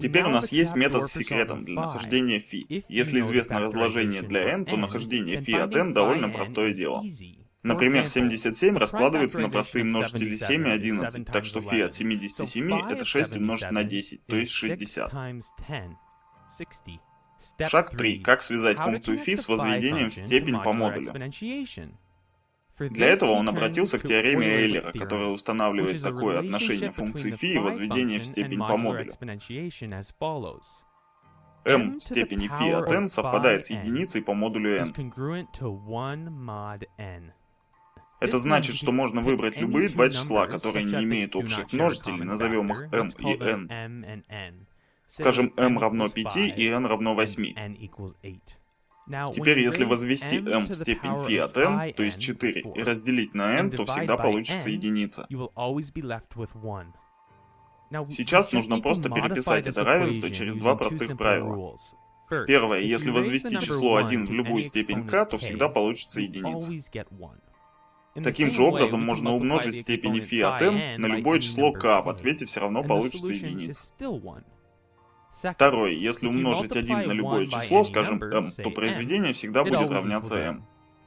Теперь у нас есть метод с секретом для нахождения φ. Если известно разложение для n, то нахождение φ от n довольно простое дело. Например, 77 раскладывается на простые множители 7 и 11, так что φ от 77 это 6 умножить на 10, то есть 60. Шаг 3. Как связать функцию φ с возведением в степень по модулю? Для этого он обратился к теореме Эйлера, которая устанавливает такое отношение функции φ и возведение в степень по модулю. m в степени φ от n совпадает с единицей по модулю n. Это значит, что можно выбрать любые два числа, которые не имеют общих множителей, назовем их m и n. Скажем, m равно 5 и n равно 8. Теперь, если возвести m в степень φ от n, то есть 4, и разделить на n, то всегда получится единица. Сейчас нужно просто переписать это равенство через два простых правила. Первое, если возвести число 1 в любую степень k, то всегда получится единица. Таким же образом можно умножить степени φ от n на любое число k, в ответе все равно получится единица. Второе, если умножить 1 на любое число, скажем m, то произведение всегда будет равняться m.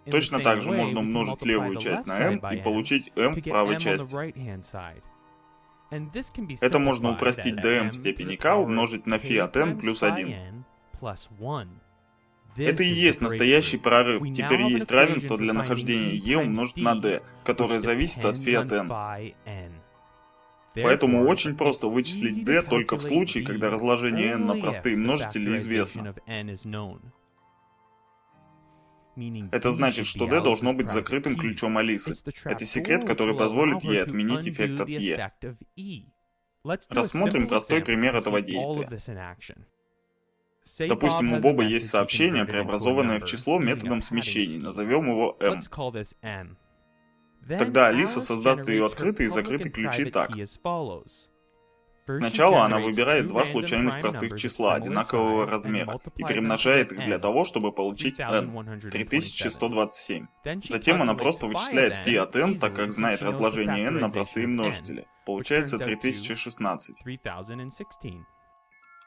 Точно так же можно умножить левую часть на m и получить m в правой части. Это можно упростить до m в степени k умножить на φ от n плюс 1. Это и есть настоящий прорыв. Теперь есть равенство для нахождения e умножить на d, которое зависит от φ от n. Поэтому очень просто вычислить d только в случае, когда разложение n на простые множители известно. Это значит, что d должно быть закрытым ключом Алисы. Это секрет, который позволит ей отменить эффект от e. Рассмотрим простой пример этого действия. Допустим, у Боба есть сообщение, преобразованное в число методом смещений. Назовем его m. Тогда Алиса создаст ее открытый и закрытый ключи так. Сначала она выбирает два случайных простых числа одинакового размера и перемножает их для того, чтобы получить n, 3127. Затем она просто вычисляет φ от n, так как знает разложение n на простые множители. Получается 3016.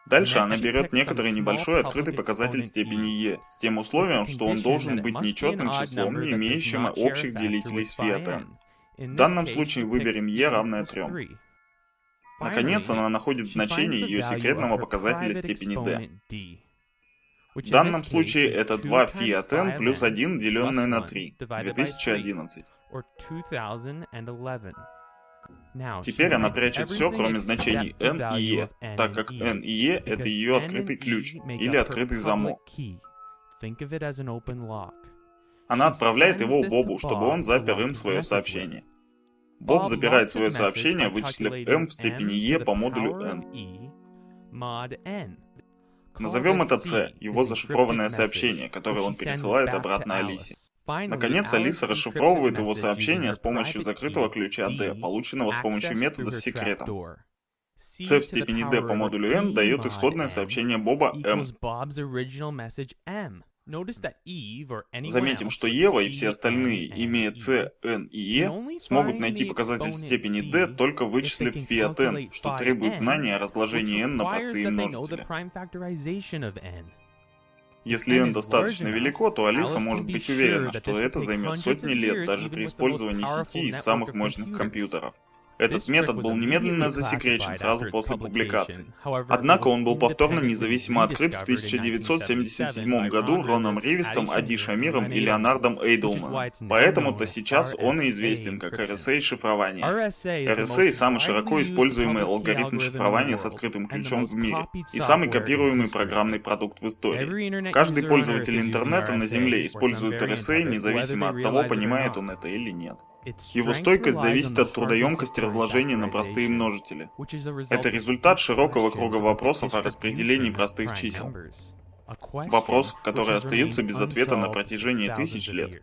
Дальше она берет некоторый небольшой открытый показатель степени e, с тем условием, что он должен быть нечетным числом, не имеющим общих делителей с n. В данном случае выберем e равное 3. Наконец, она находит значение ее секретного показателя степени d. В данном случае это 2 φ от n плюс 1, деленное на 3, 2011. Теперь она прячет все, кроме значений n и e, так как n и e — это ее открытый ключ или открытый замок. Она отправляет его Бобу, чтобы он запер им свое сообщение. Боб запирает свое сообщение, вычислив m в степени e по модулю n. Назовем это c, его зашифрованное сообщение, которое он пересылает обратно Алисе. Наконец, Алиса расшифровывает его сообщение с помощью закрытого ключа D, полученного с помощью метода с секретом. C в степени D по модулю N дает исходное сообщение Боба M. Заметим, что Ева и все остальные, имея C, N и E, смогут найти показатель степени D, только вычислив φ от n, что требует знания о разложении n на простые множители. Если n достаточно велико, то Алиса может быть уверена, что это займет сотни лет даже при использовании сети из самых мощных компьютеров. Этот метод был немедленно засекречен сразу после публикации. Однако он был повторно независимо открыт в 1977 году Роном Ривистом, Ади Шамиром и Леонардом Эйдлманом. Поэтому-то сейчас он и известен как RSA шифрование. RSA — самый широко используемый алгоритм шифрования с открытым ключом в мире и самый копируемый программный продукт в истории. Каждый пользователь интернета на Земле использует RSA независимо от того, понимает он это или нет. Его стойкость зависит от трудоемкости разложения на простые множители. Это результат широкого круга вопросов о распределении простых чисел. Вопросов, которые остаются без ответа на протяжении тысяч лет.